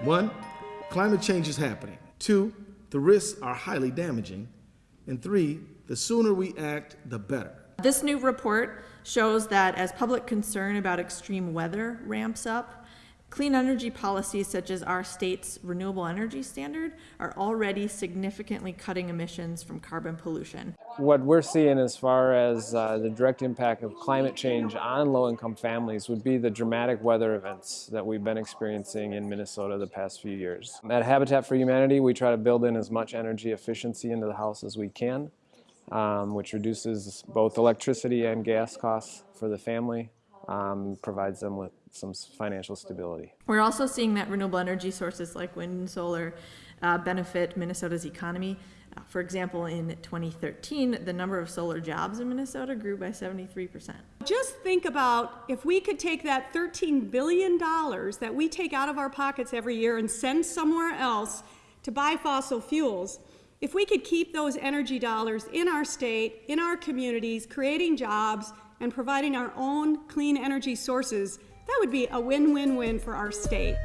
One, climate change is happening. Two, the risks are highly damaging. And three, the sooner we act, the better. This new report shows that as public concern about extreme weather ramps up, clean energy policies such as our state's renewable energy standard are already significantly cutting emissions from carbon pollution. What we're seeing as far as uh, the direct impact of climate change on low-income families would be the dramatic weather events that we've been experiencing in Minnesota the past few years. At Habitat for Humanity, we try to build in as much energy efficiency into the house as we can um, which reduces both electricity and gas costs for the family, um, provides them with some financial stability. We're also seeing that renewable energy sources like wind and solar uh, benefit Minnesota's economy. Uh, for example, in 2013, the number of solar jobs in Minnesota grew by 73%. Just think about if we could take that $13 billion that we take out of our pockets every year and send somewhere else to buy fossil fuels, if we could keep those energy dollars in our state, in our communities, creating jobs and providing our own clean energy sources, that would be a win-win-win for our state.